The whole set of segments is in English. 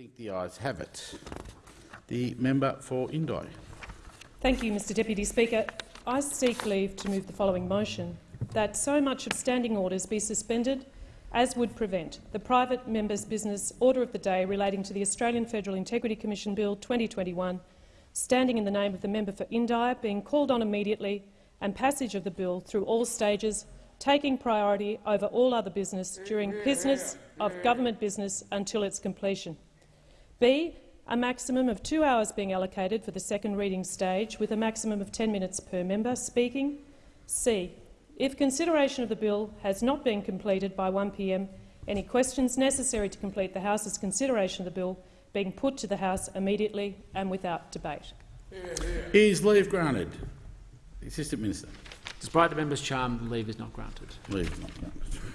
think the ayes have it. The member for Indi. Thank you, Mr Deputy Speaker. I seek leave to move the following motion, that so much of standing orders be suspended as would prevent the private member's business order of the day relating to the Australian Federal Integrity Commission Bill 2021, standing in the name of the member for Indi, being called on immediately and passage of the bill through all stages, taking priority over all other business during business of government business until its completion. B. A maximum of two hours being allocated for the second reading stage, with a maximum of 10 minutes per member speaking. C. If consideration of the bill has not been completed by 1 p.m., any questions necessary to complete the House's consideration of the bill being put to the House immediately and without debate. Is leave granted? The Assistant Minister. Despite the member's charm, leave is not granted. Leave is not granted.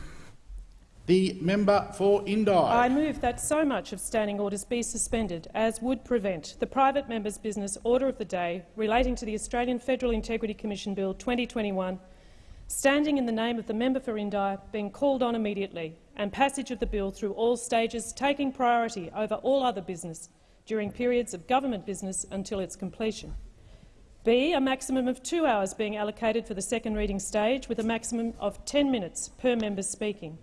The member for Indi. I move that so much of standing orders be suspended as would prevent the private member's business order of the day relating to the Australian Federal Integrity Commission Bill 2021 standing in the name of the member for Indi, being called on immediately, and passage of the bill through all stages, taking priority over all other business during periods of government business until its completion. B. A maximum of two hours being allocated for the second reading stage, with a maximum of 10 minutes per member speaking.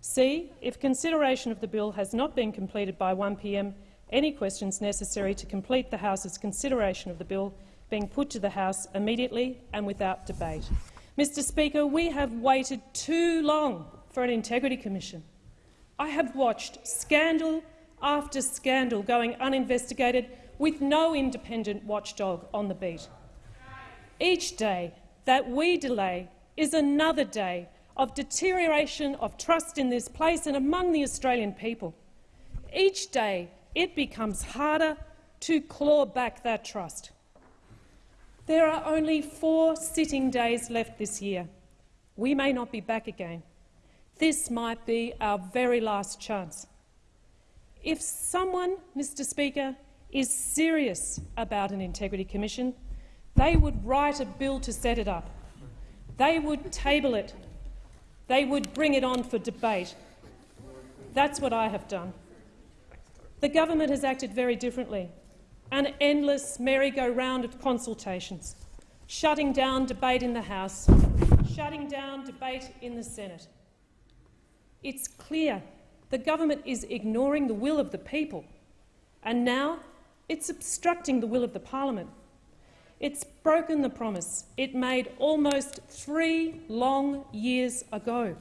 C. If consideration of the bill has not been completed by 1 p.m., any questions necessary to complete the House's consideration of the bill being put to the House immediately and without debate. Mr Speaker, we have waited too long for an integrity commission. I have watched scandal after scandal going uninvestigated with no independent watchdog on the beat. Each day that we delay is another day of deterioration of trust in this place and among the Australian people. Each day it becomes harder to claw back that trust. There are only four sitting days left this year. We may not be back again. This might be our very last chance. If someone, Mr Speaker, is serious about an integrity commission, they would write a bill to set it up. They would table it. They would bring it on for debate. That's what I have done. The government has acted very differently an endless merry-go-round of consultations, shutting down debate in the House, shutting down debate in the Senate. It's clear the government is ignoring the will of the people, and now it's obstructing the will of the parliament. It's broken the promise it made almost three long years ago.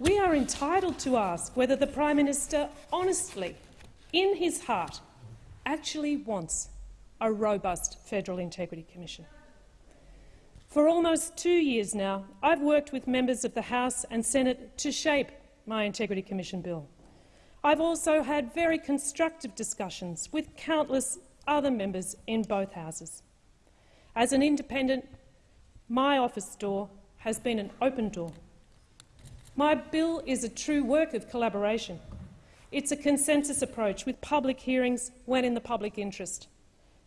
We are entitled to ask whether the Prime Minister honestly, in his heart, actually wants a robust Federal Integrity Commission. For almost two years now, I've worked with members of the House and Senate to shape my Integrity Commission bill. I've also had very constructive discussions with countless other members in both houses. As an independent, my office door has been an open door. My bill is a true work of collaboration. It's a consensus approach with public hearings when in the public interest.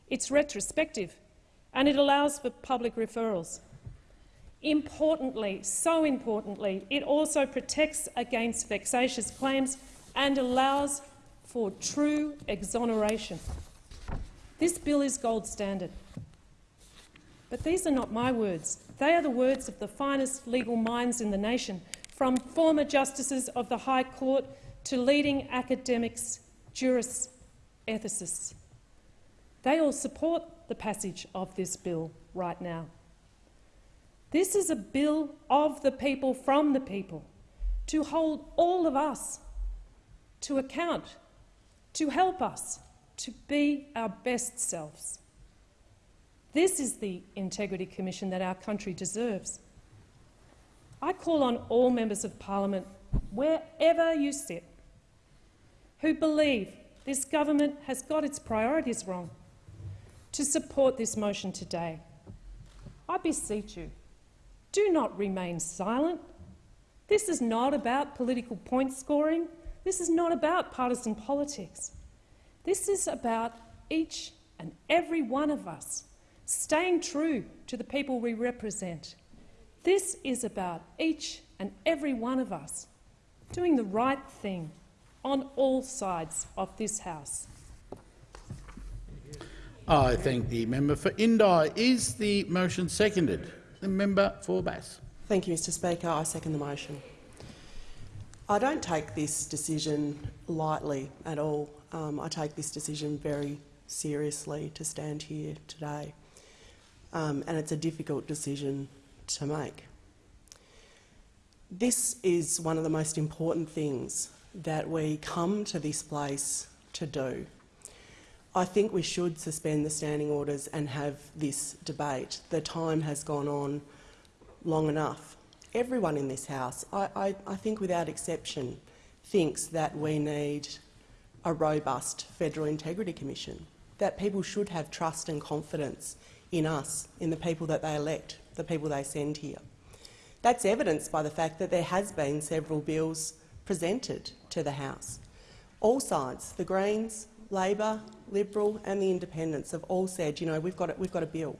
It's retrospective, and it allows for public referrals. Importantly, so importantly, it also protects against vexatious claims and allows for true exoneration. This bill is gold standard. But these are not my words. They are the words of the finest legal minds in the nation, from former justices of the High Court to leading academics, jurists, ethicists. They all support the passage of this bill right now. This is a bill of the people, from the people, to hold all of us to account, to help us to be our best selves. This is the Integrity Commission that our country deserves. I call on all members of parliament, wherever you sit, who believe this government has got its priorities wrong to support this motion today. I beseech you, do not remain silent. This is not about political point scoring. This is not about partisan politics. This is about each and every one of us staying true to the people we represent. This is about each and every one of us doing the right thing on all sides of this House. I thank the member for Indi. Is the motion seconded? The member for Bass. Thank you, Mr Speaker. I second the motion. I don't take this decision lightly at all. Um, I take this decision very seriously to stand here today, um, and it's a difficult decision to make. This is one of the most important things that we come to this place to do. I think we should suspend the standing orders and have this debate. The time has gone on long enough. Everyone in this House, I, I, I think without exception, thinks that we need a robust Federal Integrity Commission, that people should have trust and confidence in us, in the people that they elect, the people they send here. That's evidenced by the fact that there has been several bills presented to the House. All sides, the Greens, Labor, Liberal and the Independents have all said, you know, we've got, a, we've got a bill.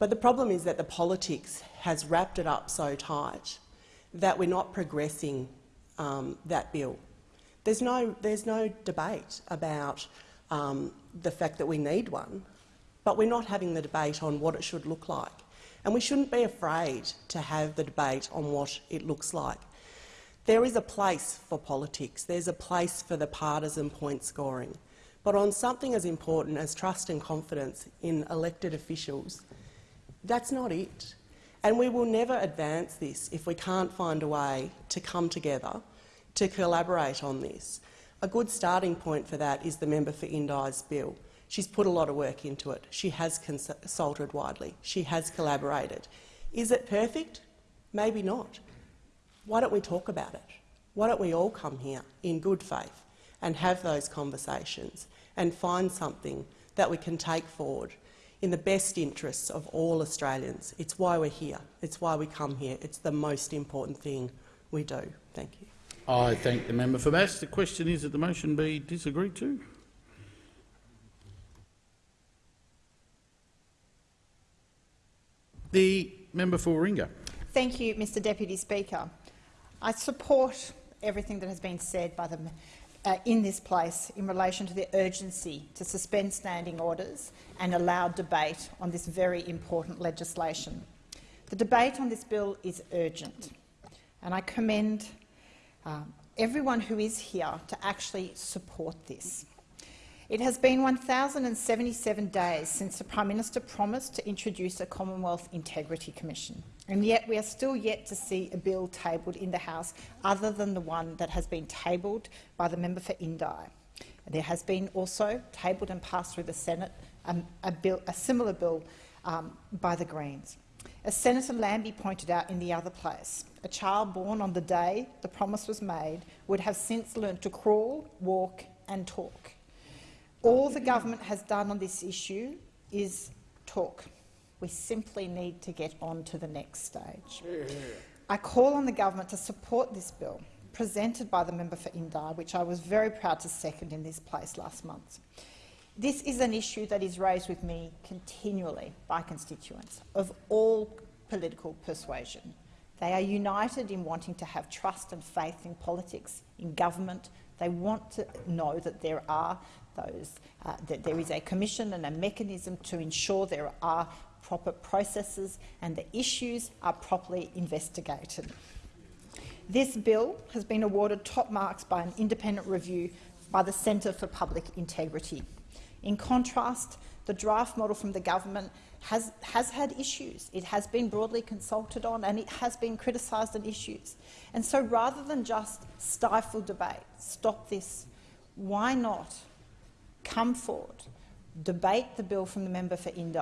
But the problem is that the politics has wrapped it up so tight that we're not progressing um, that bill. There's no, there's no debate about um, the fact that we need one, but we're not having the debate on what it should look like. And we shouldn't be afraid to have the debate on what it looks like. There is a place for politics. There's a place for the partisan point scoring. But on something as important as trust and confidence in elected officials, that's not it. And we will never advance this if we can't find a way to come together to collaborate on this. A good starting point for that is the member for Indi's bill. She's put a lot of work into it. She has consulted widely. She has collaborated. Is it perfect? Maybe not. Why don't we talk about it? Why don't we all come here in good faith and have those conversations and find something that we can take forward in the best interests of all Australians. It's why we're here. It's why we come here. It's the most important thing we do. Thank you. I thank the member for Bass. The question is that the motion be disagreed to. The member for Warringah. Thank you, Mr Deputy Speaker. I support everything that has been said by the uh, in this place in relation to the urgency to suspend standing orders and allow debate on this very important legislation. The debate on this bill is urgent, and I commend uh, everyone who is here to actually support this. It has been 1,077 days since the Prime Minister promised to introduce a Commonwealth Integrity Commission, and yet we are still yet to see a bill tabled in the House other than the one that has been tabled by the member for Indi. There has been also tabled and passed through the Senate um, a, bill, a, similar bill um, by the Greens. As Senator Lambie pointed out in the other place, a child born on the day the promise was made would have since learned to crawl, walk and talk. All the government has done on this issue is talk. We simply need to get on to the next stage. I call on the government to support this bill presented by the member for Indi, which I was very proud to second in this place last month. This is an issue that is raised with me continually by constituents of all political persuasion. They are united in wanting to have trust and faith in politics, in government. They want to know that there are those, uh, that there is a commission and a mechanism to ensure there are proper processes and the issues are properly investigated. This bill has been awarded top marks by an independent review by the Centre for Public Integrity. In contrast, the draft model from the government has, has had issues. It has been broadly consulted on and it has been criticised on issues. And so rather than just stifle debate, stop this, why not come forward, debate the bill from the member for Indi,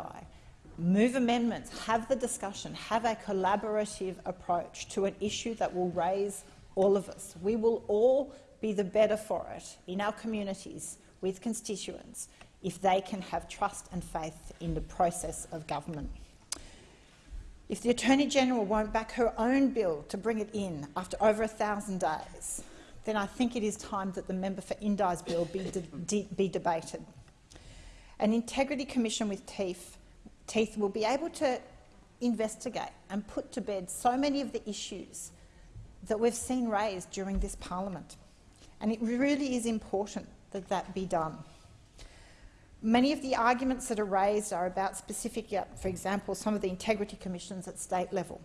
move amendments, have the discussion, have a collaborative approach to an issue that will raise all of us. We will all be the better for it in our communities with constituents if they can have trust and faith in the process of government. If the Attorney-General won't back her own bill to bring it in after over a thousand days, then I think it is time that the member for Indi's bill be, de de be debated. An integrity commission with teeth, teeth will be able to investigate and put to bed so many of the issues that we've seen raised during this parliament. And it really is important that that be done. Many of the arguments that are raised are about specific, for example, some of the integrity commissions at state level.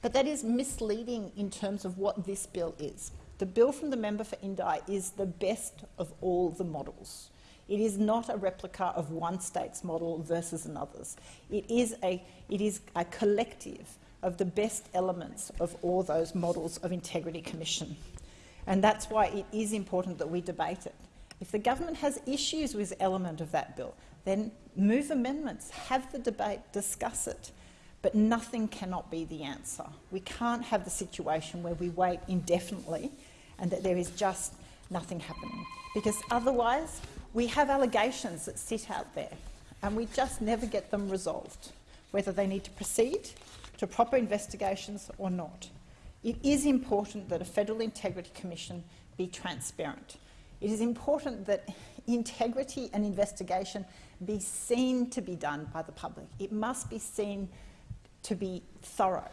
But that is misleading in terms of what this bill is. The bill from the member for Indi is the best of all the models. It is not a replica of one state's model versus another's. It is a, it is a collective of the best elements of all those models of integrity commission. And that's why it is important that we debate it. If the government has issues with element of that bill, then move amendments, have the debate, discuss it. But nothing cannot be the answer. We can't have the situation where we wait indefinitely and that there is just nothing happening. Because otherwise, we have allegations that sit out there and we just never get them resolved, whether they need to proceed to proper investigations or not. It is important that a Federal Integrity Commission be transparent. It is important that integrity and investigation be seen to be done by the public. It must be seen to be thorough.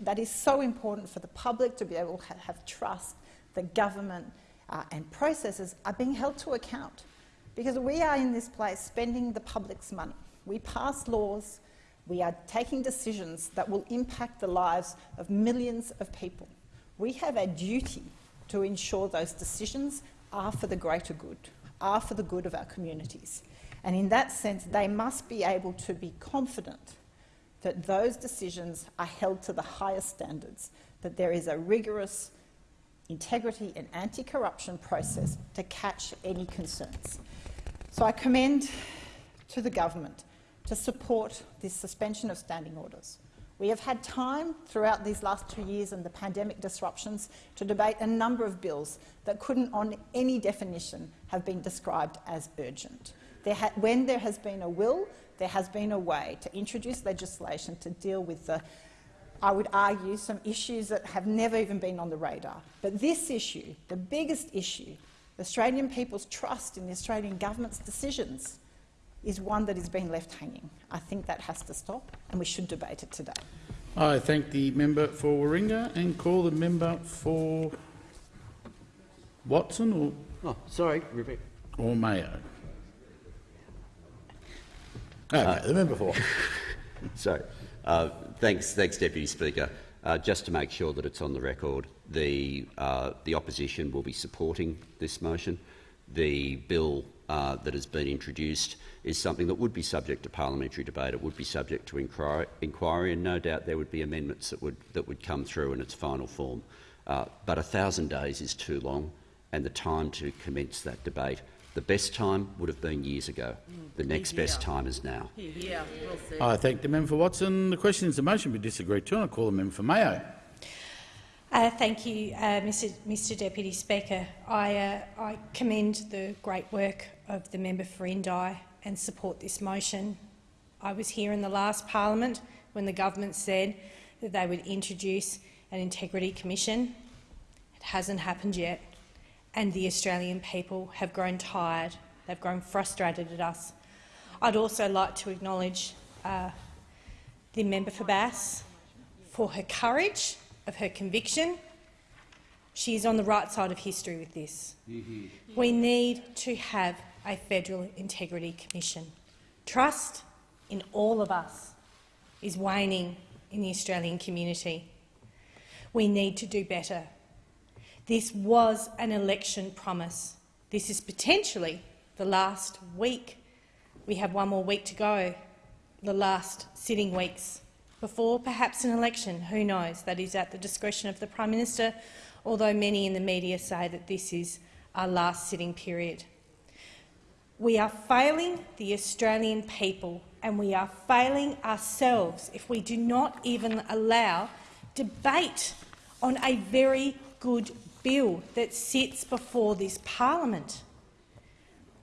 That is so important for the public to be able to ha- have trust that government uh, and processes are being held to account. Because we are in this place spending the public's money. We pass laws, we are taking decisions that will impact the lives of millions of people. We have a duty to ensure those decisions are for the greater good, are for the good of our communities. And in that sense, they must be able to be confident that those decisions are held to the highest standards, that there is a rigorous integrity and anti-corruption process to catch any concerns. So I commend to the government to support this suspension of standing orders. We have had time throughout these last two years and the pandemic disruptions to debate a number of bills that couldn't, on any definition, have been described as urgent. There when there has been a will, there has been a way to introduce legislation to deal with the, I would argue, some issues that have never even been on the radar. But this issue, the biggest issue, the Australian people's trust in the Australian government's decisions, is one that has been left hanging. I think that has to stop, and we should debate it today. I thank the member for Warringah and call the member for Watson or, Oh, sorry, repeat. or Mayo. Okay, the member for. Sorry. Uh, thanks, thanks, Deputy Speaker. Uh, just to make sure that it's on the record, the, uh, the opposition will be supporting this motion. The bill uh, that has been introduced is something that would be subject to parliamentary debate. It would be subject to inquiry, inquiry and no doubt there would be amendments that would, that would come through in its final form. Uh, but a thousand days is too long, and the time to commence that debate the best time would have been years ago. The next best time is now. Yeah, well said. I thank the member for Watson. The question is the motion be disagreed to, and I call the member for Mayo. Uh, thank you, uh, Mr, Mr Deputy Speaker. I, uh, I commend the great work of the member for Indi and support this motion. I was here in the last parliament when the government said that they would introduce an integrity commission. It hasn't happened yet and the Australian people have grown tired. They've grown frustrated at us. I'd also like to acknowledge uh, the member for Bass for her courage, of her conviction. She is on the right side of history with this. We need to have a Federal Integrity Commission. Trust in all of us is waning in the Australian community. We need to do better this was an election promise. This is potentially the last week. We have one more week to go, the last sitting weeks before perhaps an election. Who knows? That is at the discretion of the Prime Minister, although many in the media say that this is our last sitting period. We are failing the Australian people and we are failing ourselves if we do not even allow debate on a very good bill that sits before this parliament.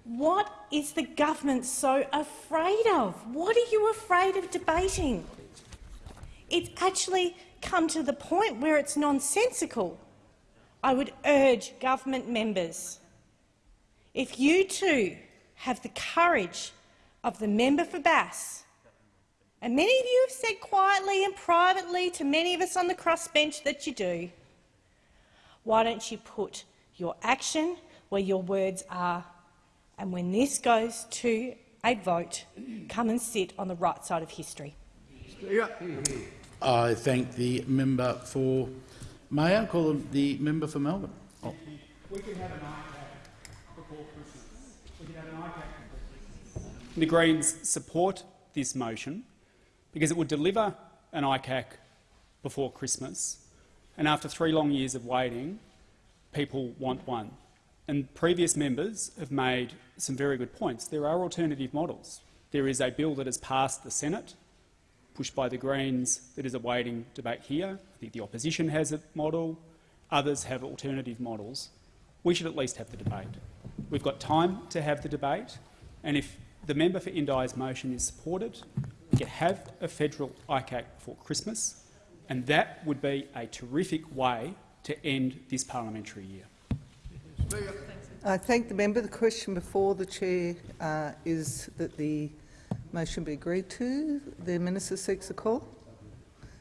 What is the government so afraid of? What are you afraid of debating? It's actually come to the point where it's nonsensical. I would urge government members, if you too have the courage of the member for Bass, and many of you have said quietly and privately to many of us on the crossbench that you do, why don't you put your action where your words are. And when this goes to a vote, come and sit on the right side of history. I thank the member for Mayo. Call the member for Melbourne. Oh, The Greens support this motion because it would deliver an ICAC before Christmas, and after three long years of waiting, people want one. And previous members have made some very good points. There are alternative models. There is a bill that has passed the Senate, pushed by the Greens, that is awaiting debate here. I think the opposition has a model. Others have alternative models. We should at least have the debate. We've got time to have the debate, and if the member for Indi's motion is supported, we can have a federal ICAC before Christmas, and that would be a terrific way to end this parliamentary year. I thank the member. The question before the chair uh, is that the motion be agreed to. The minister seeks a call.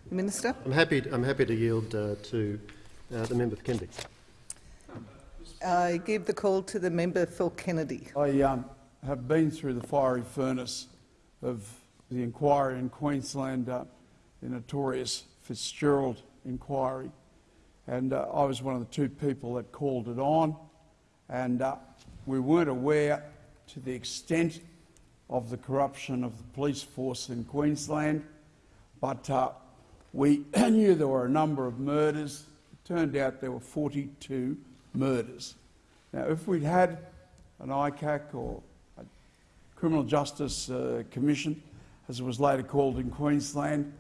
The minister. I'm happy. I'm happy to yield uh, to uh, the member for Kennedy. I give the call to the member for Kennedy. I um, have been through the fiery furnace of the inquiry in Queensland, uh, the notorious Fitzgerald inquiry, and uh, I was one of the two people that called it on, and uh, we weren't aware to the extent of the corruption of the police force in Queensland, but uh, we knew there were a number of murders. It turned out there were 42 murders. Now, if we'd had an ICAC or a Criminal Justice uh, Commission, as it was later called in Queensland,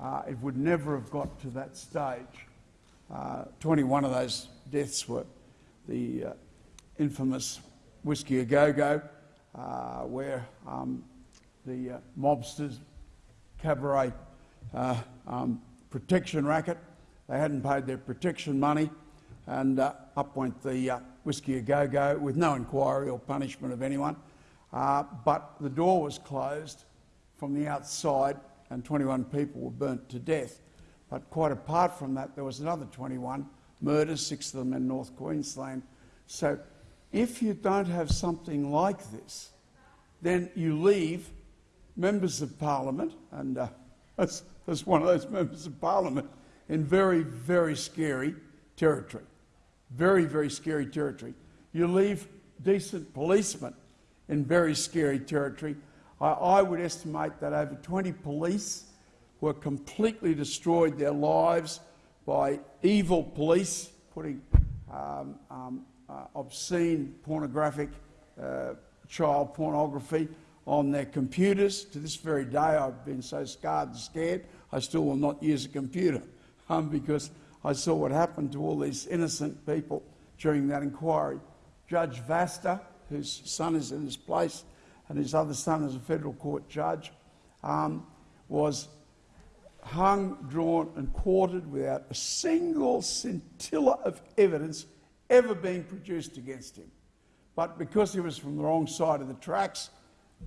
uh, it would never have got to that stage. Uh, 21 of those deaths were the uh, infamous Whiskey Au Go Go, uh, where um, the uh, mobsters, cabaret um, protection racket, they hadn't paid their protection money, and up went the Whiskey Au Go Go with no inquiry or punishment of anyone. But the door was closed from the outside, and 21 people were burnt to death. But quite apart from that, there was another 21 murders, six of them in North Queensland. So if you don't have something like this, then you leave members of parliament, and uh, as one of those members of parliament, in very, very scary territory. Very, very scary territory. You leave decent policemen in very scary territory. I, I would estimate that over 20 police were completely destroyed their lives by evil police putting um, um, uh, obscene, pornographic uh, child pornography on their computers. To this very day, I've been so scarred and scared, I still will not use a computer um, because I saw what happened to all these innocent people during that inquiry. Judge Vasta, whose son is in this place, and his other son is a federal court judge, um, was hung, drawn, and quartered without a single scintilla of evidence ever being produced against him. But because he was from the wrong side of the tracks,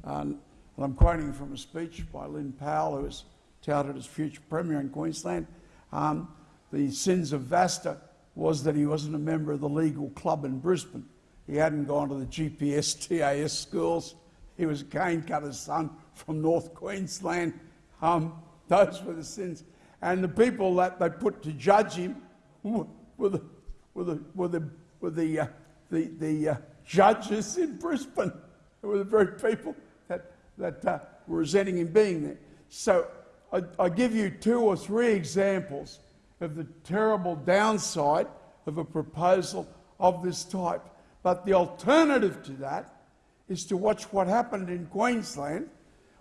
um, and I'm quoting from a speech by Lynn Powell, who was touted as future Premier in Queensland, um, the sins of Vasta was that he wasn't a member of the legal club in Brisbane. He hadn't gone to the GPS TAS schools. He was a cane cutter's son from North Queensland. Um, those were the sins. And the people that they put to judge him were the, were the, were the, were the, uh, the, the uh, judges in Brisbane. They were the very people that, that uh, were resenting him being there. So I, I give you two or three examples of the terrible downside of a proposal of this type. But the alternative to that is to watch what happened in Queensland,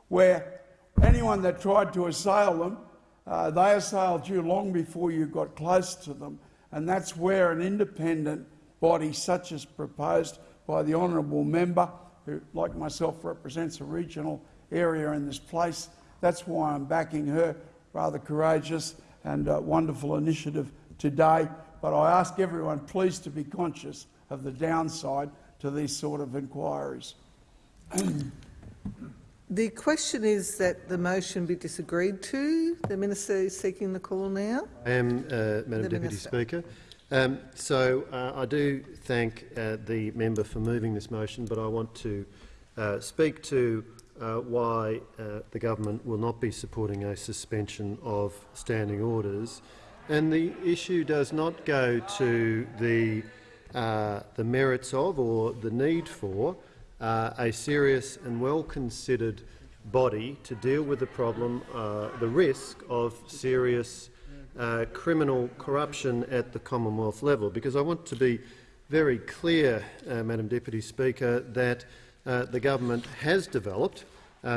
where anyone that tried to assail them, uh, they assailed you long before you got close to them. And that's where an independent body, such as proposed by the honourable member, who, like myself, represents a regional area in this place, that's why I'm backing her. Rather courageous and uh, wonderful initiative today. But I ask everyone, please, to be conscious of the downside to these sort of inquiries. The question is that the motion be disagreed to. The minister is seeking the call now. I am, uh, Madam The Deputy Minister. Speaker. Um, so uh, I do thank uh, the member for moving this motion, but I want to uh, speak to uh, why uh, the government will not be supporting a suspension of standing orders. And the issue does not go to the, uh, the merits of or the need for uh, a serious and well-considered body to deal with the problem, uh, the risk of serious uh, criminal corruption at the Commonwealth level. Because I want to be very clear, uh, Madam Deputy Speaker, that the government has developed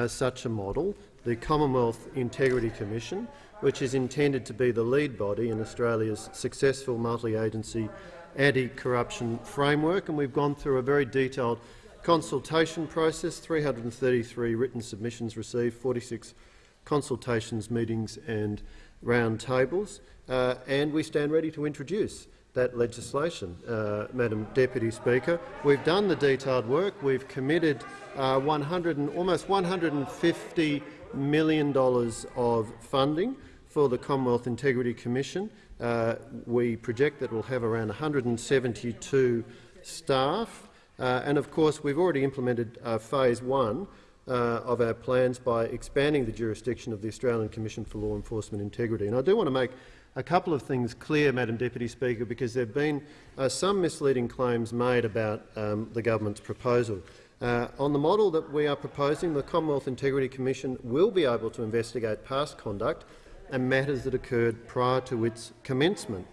such a model, the Commonwealth Integrity Commission, which is intended to be the lead body in Australia's successful multi-agency anti-corruption framework, and we've gone through a very detailed consultation process, 333 written submissions received, 46 consultations, meetings and roundtables, uh, and we stand ready to introduce that legislation, uh, Madam Deputy Speaker. We've done the detailed work. We've committed uh, 100 and, almost $150 million of funding for the Commonwealth Integrity Commission. Uh, we project that we'll have around 172 staff. Uh, and of course, we've already implemented uh, phase one uh, of our plans by expanding the jurisdiction of the Australian Commission for Law Enforcement Integrity. And I do want to make a couple of things clear, Madam Deputy Speaker, because there have been uh, some misleading claims made about um, the government's proposal. Uh, on the model that we are proposing, the Commonwealth Integrity Commission will be able to investigate past conduct and matters that occurred prior to its commencement.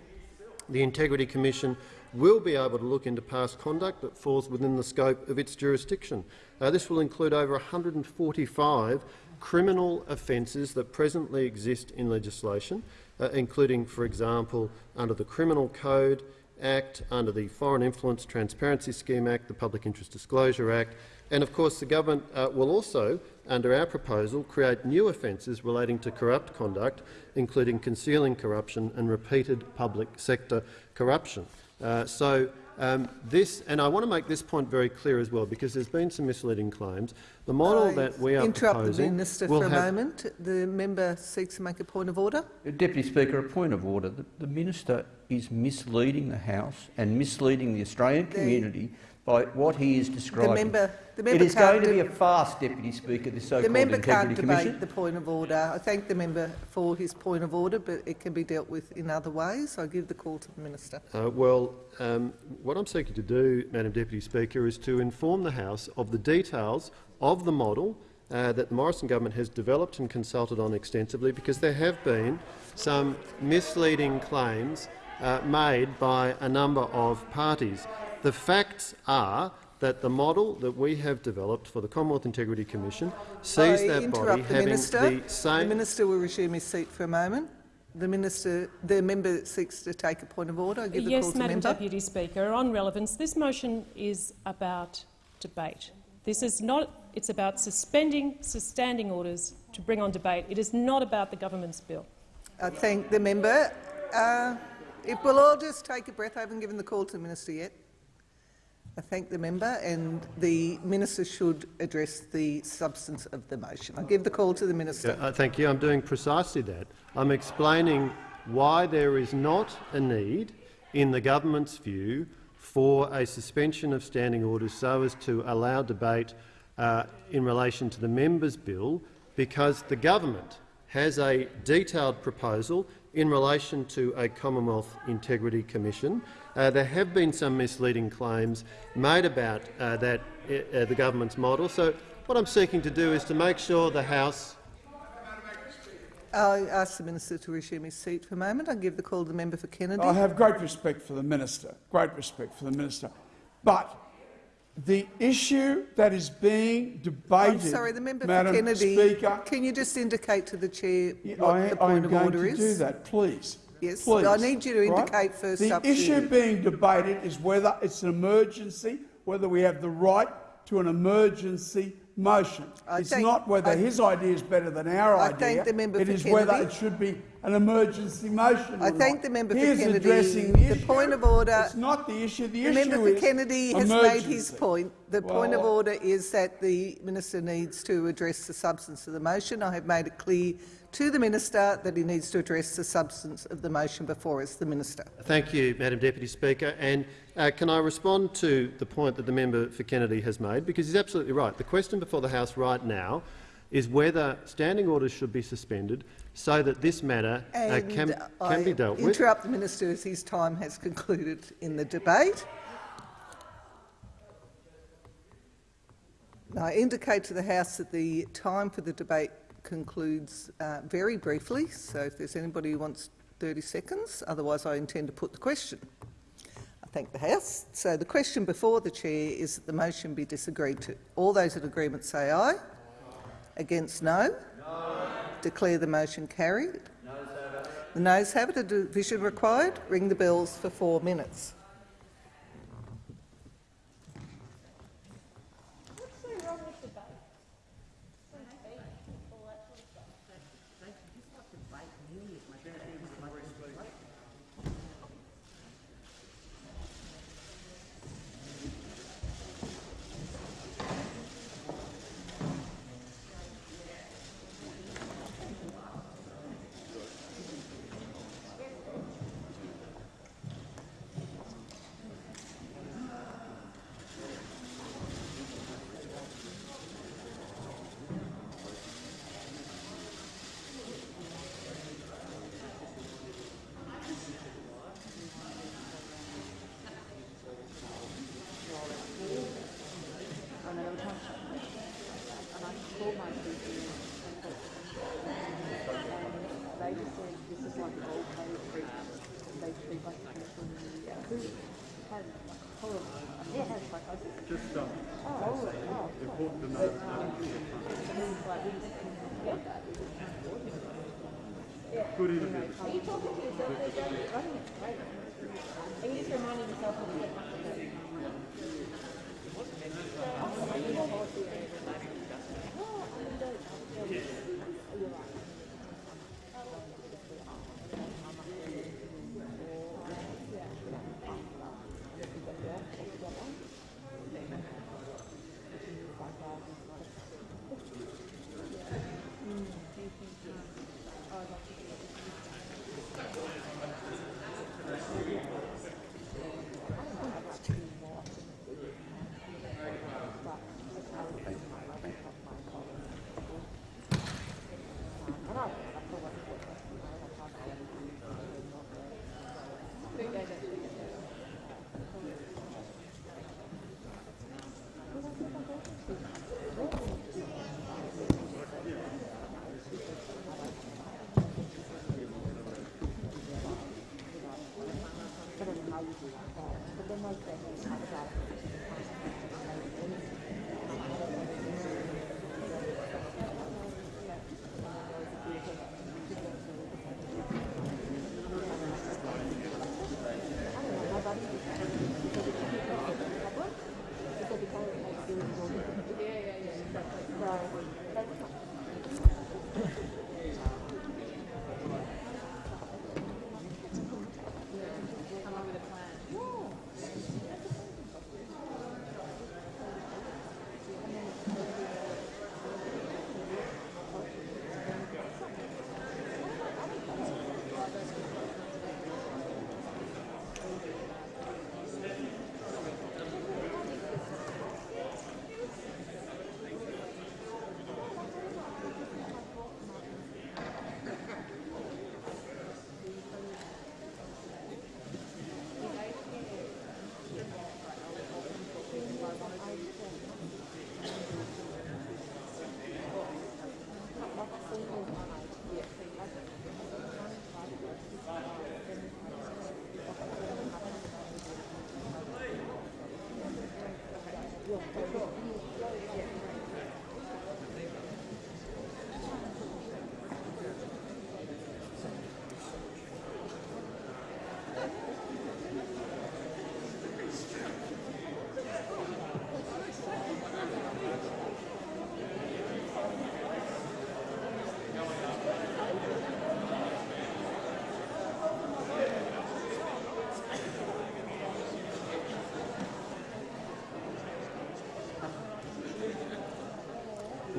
The Integrity Commission will be able to look into past conduct that falls within the scope of its jurisdiction. Uh, this will include over 145 criminal offences that presently exist in legislation, uh, including, for example, under the Criminal Code Act, under the Foreign Influence Transparency Scheme Act, the Public Interest Disclosure Act, and of course the government uh, will also, under our proposal, create new offences relating to corrupt conduct, including concealing corruption and repeated public sector corruption. Uh, so um, this, and I want to make this point very clear as well, because there's been some misleading claims. The model I that we are interrupt proposing the minister will for a moment. The member seeks to make a point of order. Deputy Speaker, a point of order. The, the minister is misleading the House and misleading the Australian The- community by what he is The describing. member, the member it is can't going to be a farce, Deputy Speaker, this the so-called member can't debate Commission. the point of order. I thank the member for his point of order, but it can be dealt with in other ways. I give the call to the minister. Uh, well, um, what I'm seeking to do, Madam Deputy Speaker, is to inform the House of the details of the model uh, that the Morrison government has developed and consulted on extensively, because there have been some misleading claims uh, made by a number of parties. The facts are that the model that we have developed for the Commonwealth Integrity Commission sees I that body the having minister. the The same. minister will resume his seat for a moment. The minister, the member seeks to take a point of order. I give the call Yes, to the Madam member. Deputy Speaker. On relevance, this motion is about debate. This is not. It's about suspending standing orders to bring on debate. It is not about the government's bill. I thank the member. Uh, if we'll all just take a breath, I haven't given the call to the minister yet. I thank the member, and the minister should address the substance of the motion. I give the call to the minister. Yeah, uh, thank you. I'm doing precisely that. I'm explaining why there is not a need, in the government's view, for a suspension of standing orders so as to allow debate uh, in relation to the members' bill, because the government has a detailed proposal in relation to a Commonwealth Integrity Commission. Uh, there have been some misleading claims made about uh, that, uh, uh, the government's model. So what I'm seeking to do is to make sure the House I ask the minister to resume his seat for a moment. I give the call to the member for Kennedy. I have great respect for the minister, great respect for the minister. But the issue that is being debated, I'm sorry, the member Madam for Kennedy. Speaker, Can you just indicate to the chair Yeah, what I, the I point am of going order to is? do that, please. Yes, Please, I need you to right? indicate first The up to issue being debated is whether it's an emergency, whether we have the right to an emergency motion. I it's thank- not whether I- his idea is better than our I idea. thank the member It for is whether it should be an emergency motion. I thank not. the member for He is Kennedy. addressing the The issue. point of order- It's not the issue. The, The issue member for Kennedy has emergency. made his point. The point of order is that the minister needs to address the substance of the motion. I have made it clear to the minister that he needs to address the substance of the motion before us. The minister. Thank you, Madam Deputy Speaker. And uh, can I respond to the point that the member for Kennedy has made? Because he's absolutely right. The question before the House right now is whether standing orders should be suspended so that this matter uh, can, can be dealt with. interrupt the minister as his time has concluded in the debate. I indicate to the House that the time for the debate concludes uh, very briefly, so if there's anybody who wants 30 seconds, otherwise I intend to put the question. I thank the House. So the question before the chair is that the motion be disagreed to. All those in agreement say aye. Against no. Declare the motion carried. The noes have it. A division required. Ring the bells for four minutes.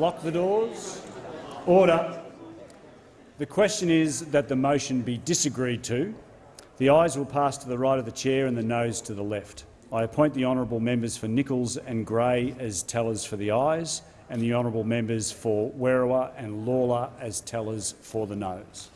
Lock the doors. Order. The question is that the motion be disagreed to. The ayes will pass to the right of the chair and the noes to the left. I appoint the honourable members for Nicholls and Grey as tellers for the ayes and the honourable members for Werriwa and Lalor as tellers for the noes.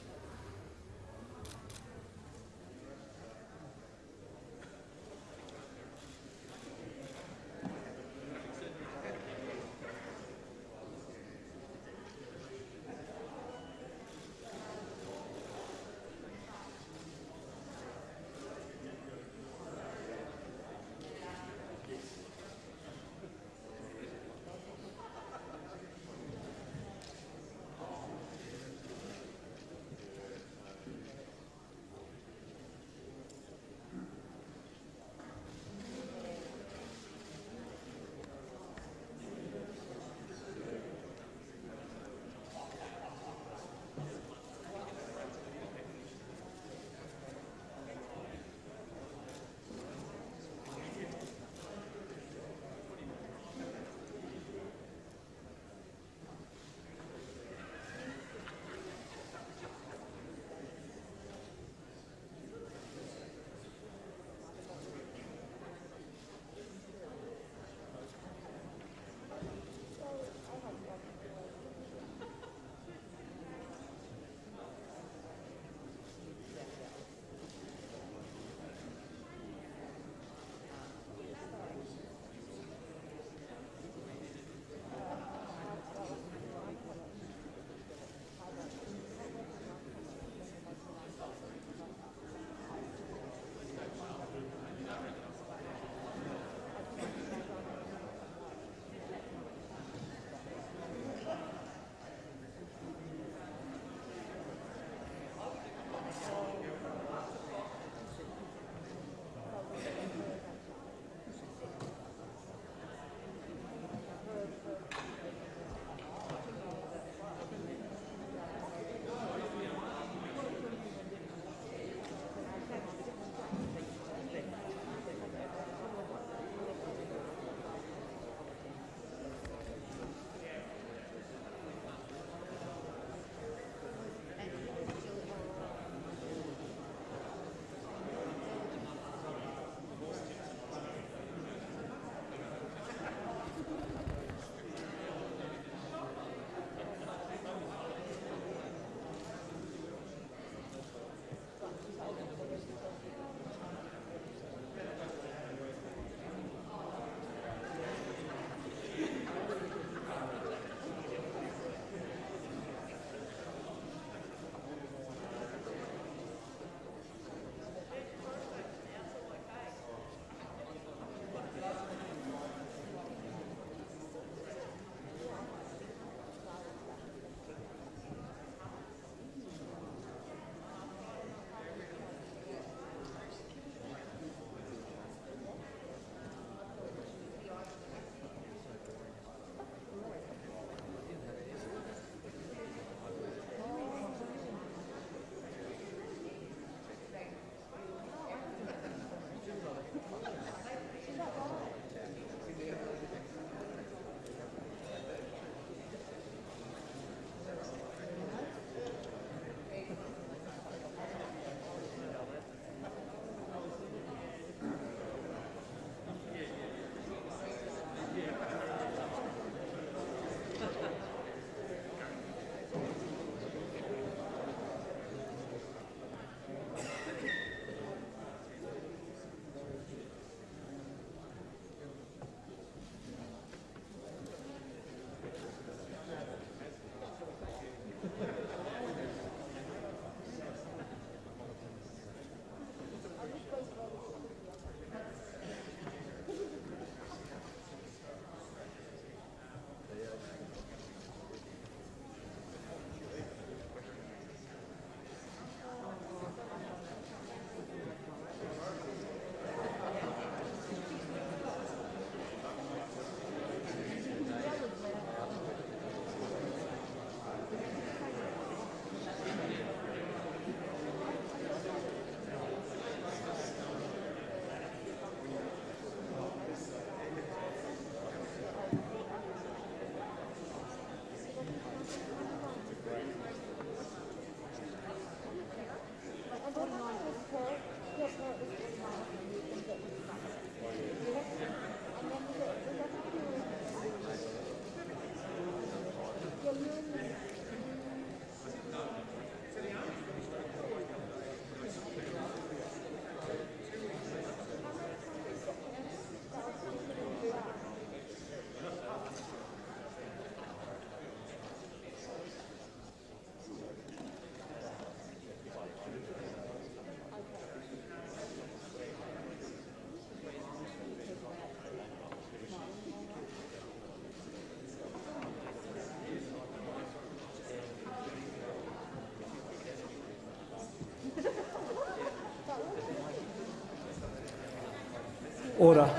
Order.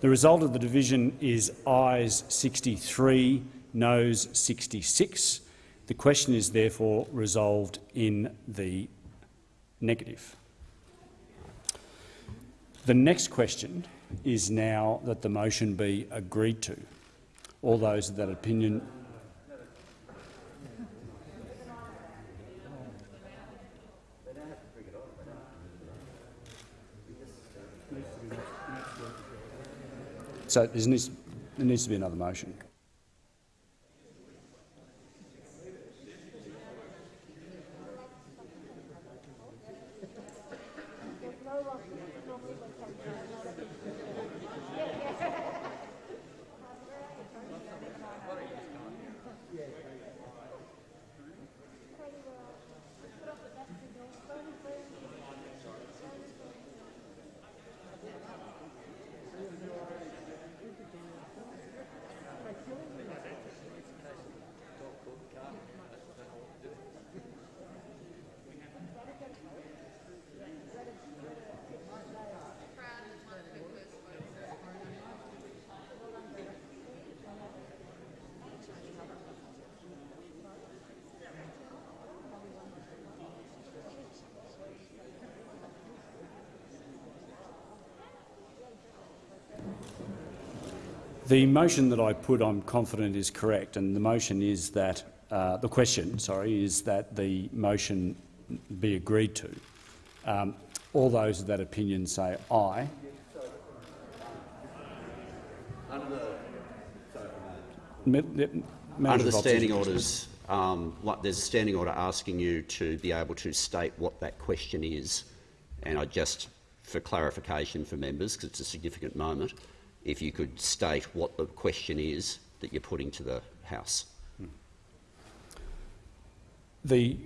The result of the division is ayes 63, noes 66. The question is therefore resolved in the negative. The next question is now that the motion be agreed to. All those of that opinion So there needs, there needs to be another motion. The motion that I put, I'm confident, is correct, and the motion is that uh, the question, sorry, is that the motion be agreed to. Um, all those of that opinion say aye. Under the standing orders, um, there's a standing order asking you to be able to state what that question is. And I just, for clarification for members, because it's a significant moment, if you could state what the question is that you're putting to the House. The,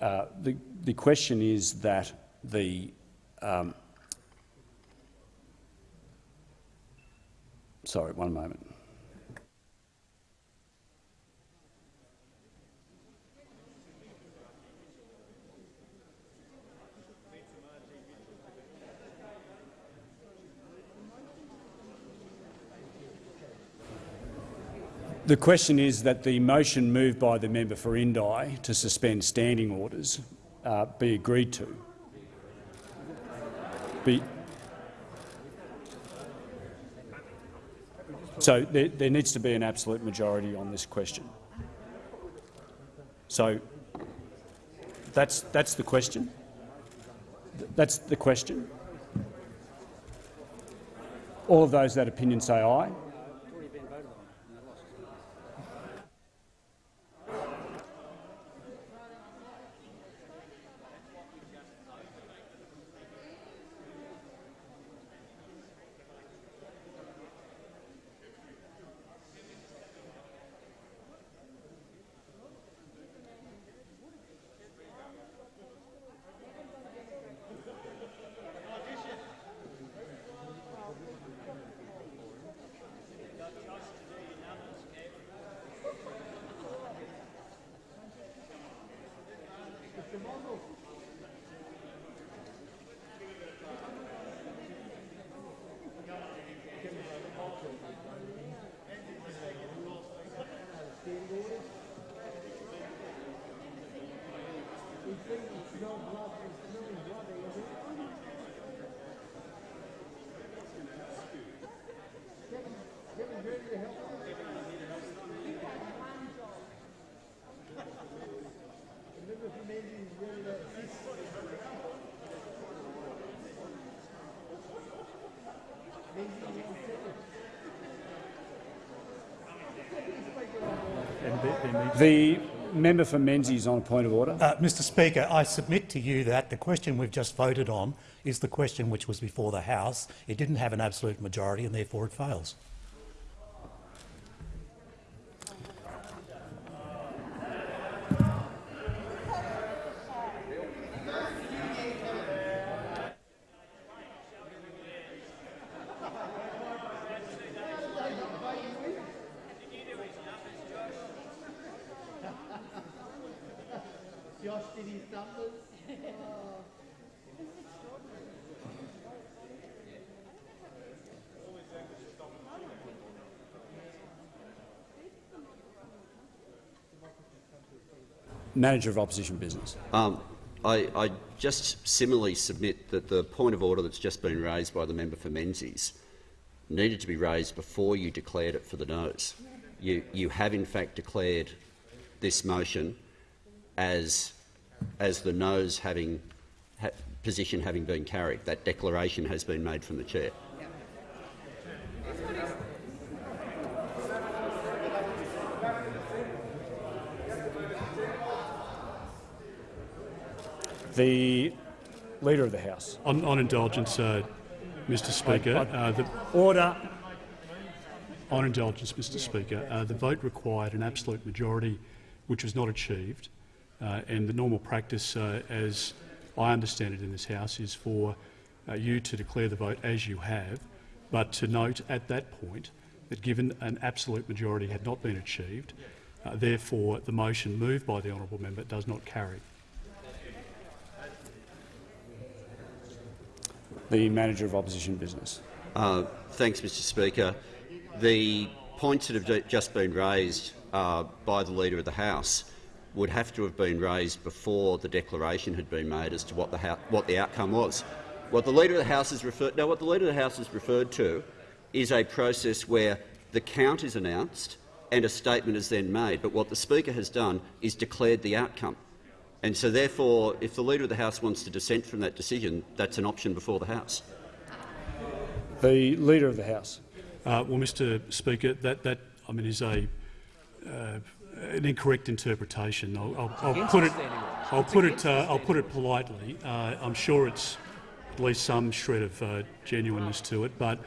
uh, the, the question is that the um, sorry, one moment. The question is that the motion moved by the member for Indi to suspend standing orders uh, be agreed to. Be so there, there needs to be an absolute majority on this question. So that's, that's the question. That's the question. All of those that opinion say aye. The member for Menzies is on a point of order. Uh, Mr Speaker, I submit to you that the question we've just voted on is the question which was before the House. It didn't have an absolute majority and therefore it fails. Manager of Opposition Business. Um, I, I just similarly submit that the point of order that's just been raised by the member for Menzies needed to be raised before you declared it for the noes. You, you have in fact declared this motion as, as the noes having ha position having been carried. That declaration has been made from the chair. The Leader of the House. On, on indulgence, uh, Mr Speaker, uh, the, Order. on indulgence, Mr Speaker, uh, the vote required an absolute majority, which was not achieved, uh, and the normal practice, uh, as I understand it in this House, is for uh, you to declare the vote as you have, but to note at that point that given an absolute majority had not been achieved, therefore the motion moved by the honourable member does not carry. The Manager of Opposition Business. Uh, thanks, Mr Speaker. The points that have just been raised uh, by the Leader of the House would have to have been raised before the declaration had been made as to what the, what the outcome was. What the Leader of the House has referred no, what the Leader of the House has referred to is a process where the count is announced and a statement is then made. But what the Speaker has done is declared the outcome. And so, therefore, if the Leader of the House wants to dissent from that decision, that's an option before the House. The Leader of the House. Uh, well, Mr Speaker, that, that I mean, is a, uh, an incorrect interpretation. I'll, I'll, I'll put it, I'll put it, uh, I'll put it politely. Uh, I'm sure it's at least some shred of uh, genuineness to it, but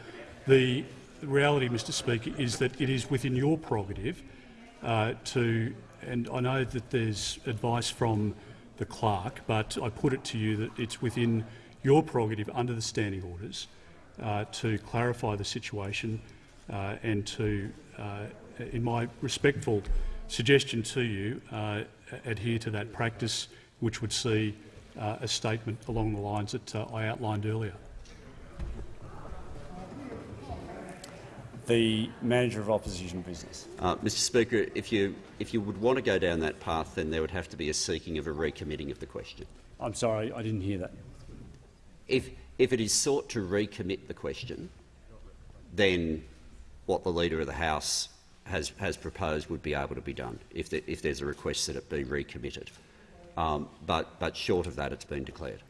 the reality, Mr Speaker, is that it is within your prerogative uh, to, and I know that there's advice from the clerk, but I put it to you that it's within your prerogative under the standing orders uh, to clarify the situation uh, and to, uh, in my respectful suggestion to you, uh, adhere to that practice, which would see uh, a statement along the lines that uh, I outlined earlier. The Manager of Opposition Business. Uh, Mr Speaker, if you, if you would want to go down that path, then there would have to be a seeking of a recommitting of the question. I'm sorry, I didn't hear that. If, if it is sought to recommit the question, then what the Leader of the House has, has proposed would be able to be done, if, the, if there's a request that it be recommitted. Um, but, but short of that, it's been declared.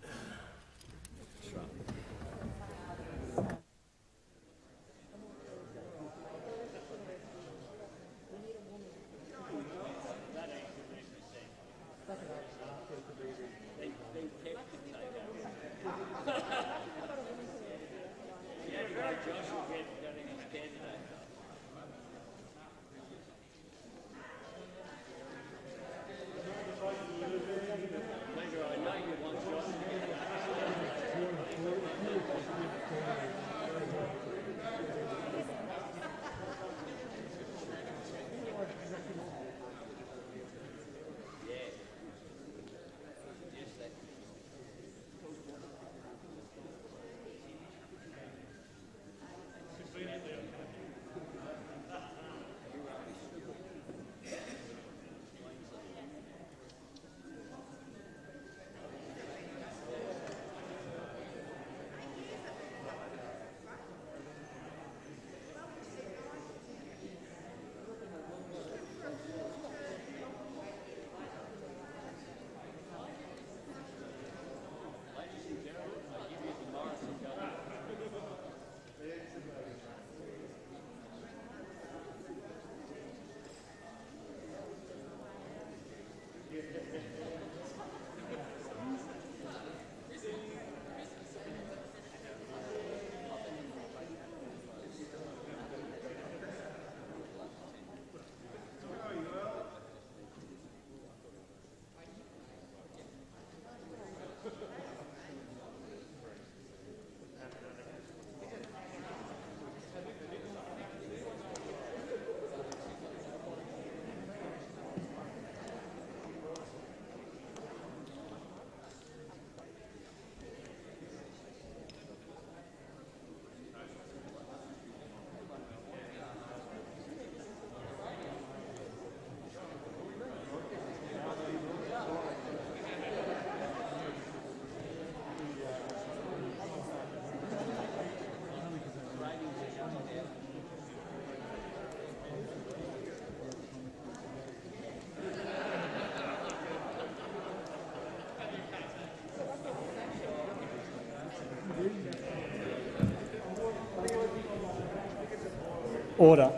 Order.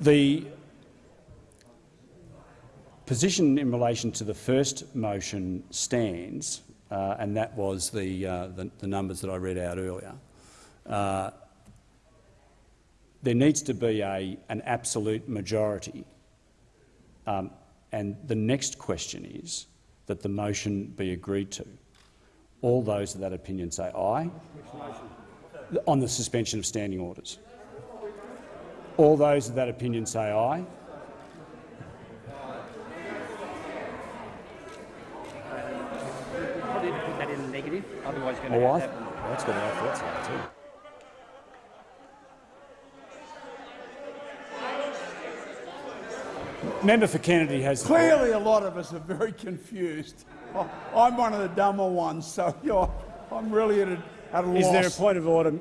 The position in relation to the first motion stands, uh, and that was the, uh, the, the numbers that I read out earlier. Uh, there needs to be a, an absolute majority. Um, and the next question is that the motion be agreed to. All those of that opinion say aye. On the suspension of standing orders. All those of that opinion say aye. Probably to put that in the negative, otherwise you're Oh, going to have well, that's to have that's right too. Member for Kennedy has. Clearly, a lot of us are very confused. I- I'm one of the dumber ones, so you're, I'm really at a, at a loss. Is there a point of order?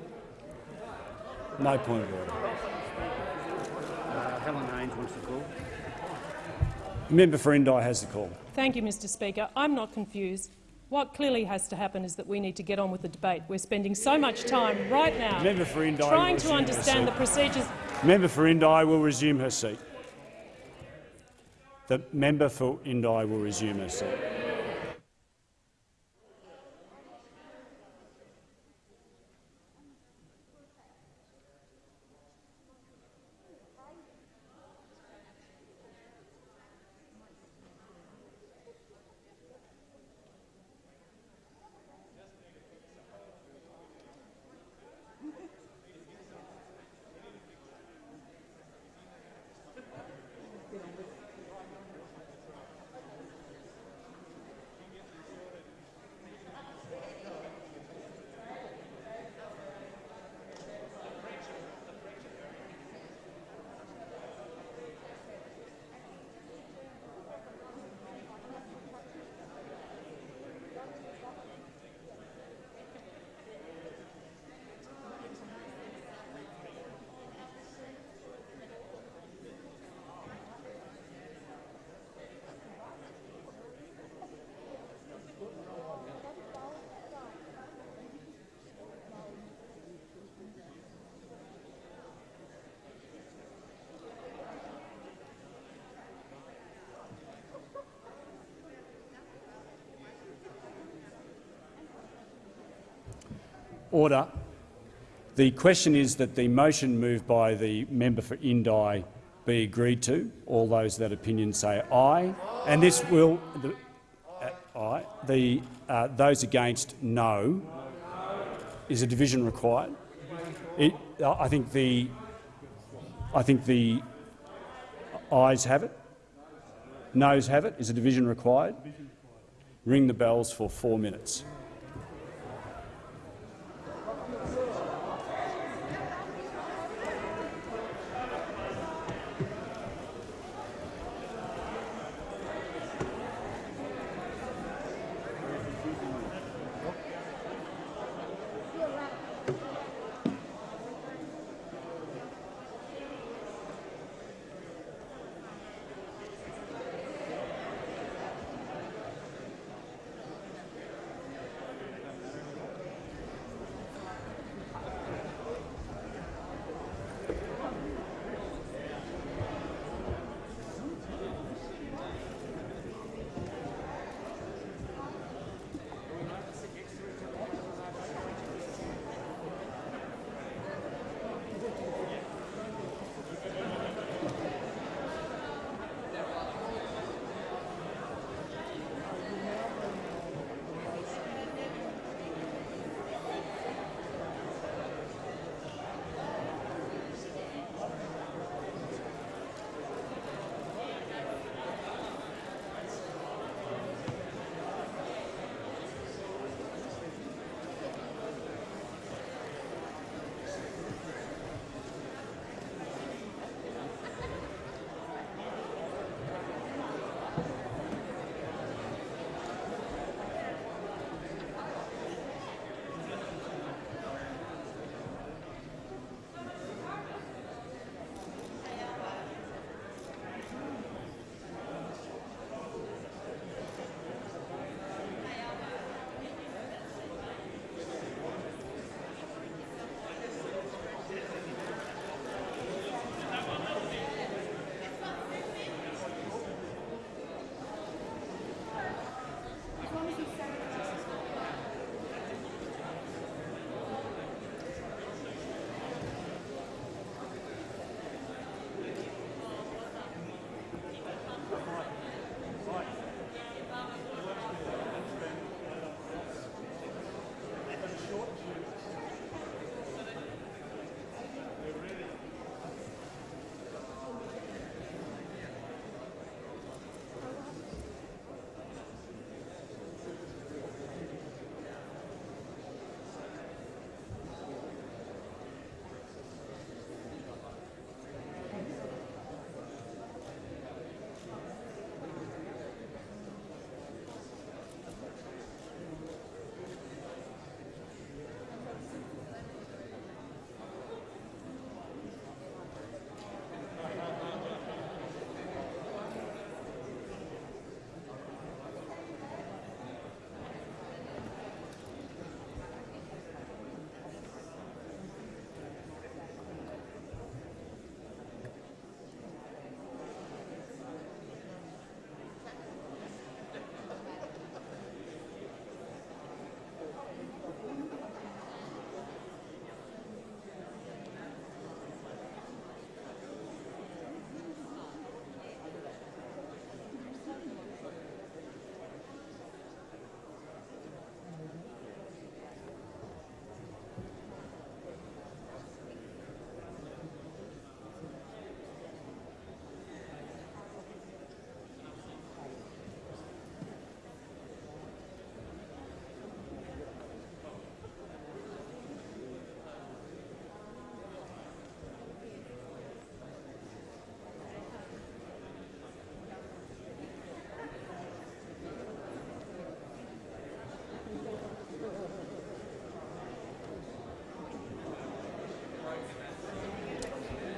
No point of order. Uh, Helen Haines wants to call. Member for Indi has the call. Thank you, Mr Speaker. I'm not confused. What clearly has to happen is that we need to get on with the debate. We're spending so much time right now Member for Indi trying to understand the procedures. Member for Indi will resume her seat. The member for Indi will resume her seat. Order. The question is that the motion moved by the member for Indi be agreed to. All those that opinion say aye, and this will. The, uh, aye. The uh, those against no. Is a division required? It, I think the. I think the ayes have it. Noes have it. Is a division required? Ring the bells for four minutes.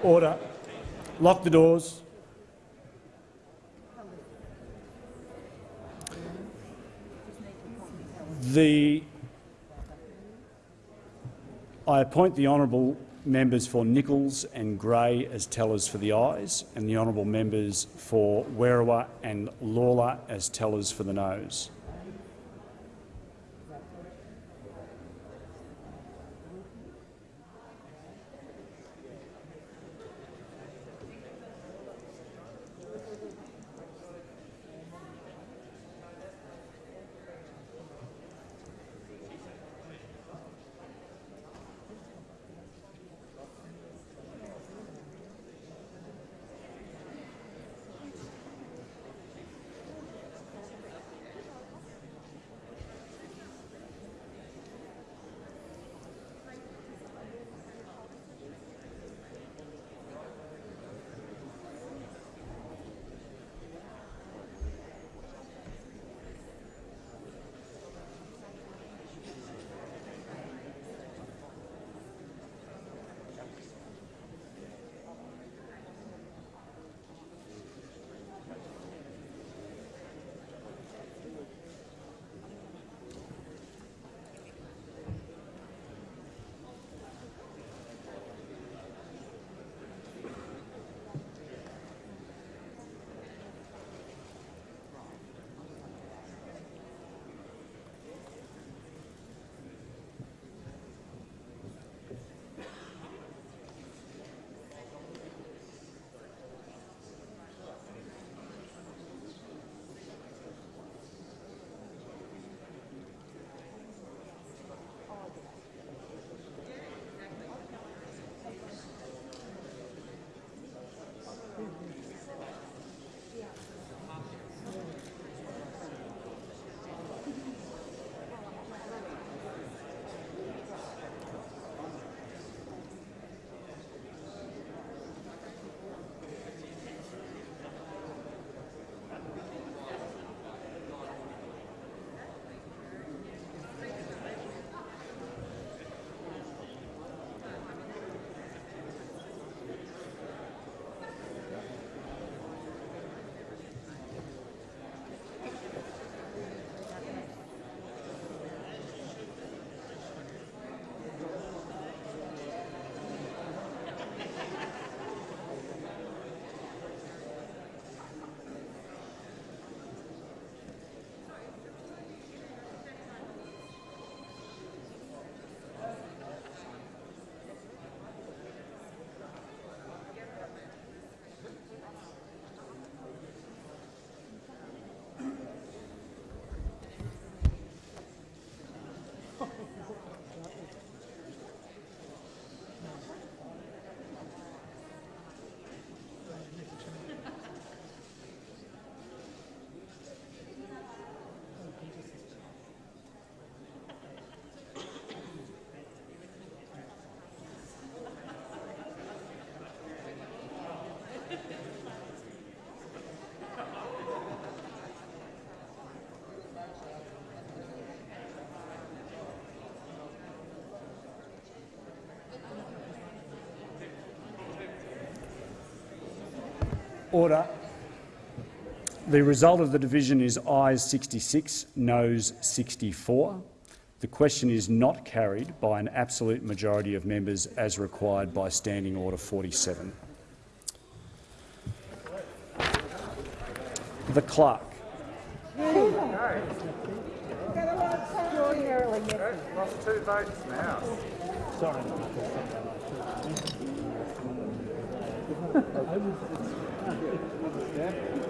Order. Lock the doors. The I appoint the honourable members for Nicholls and Grey as tellers for the ayes, and the honourable members for Werriwa and Lalor as tellers for the noes. Order. The result of the division is ayes 66, noes 64. The question is not carried by an absolute majority of members as required by Standing Order 47. The clerk. Sorry. Né?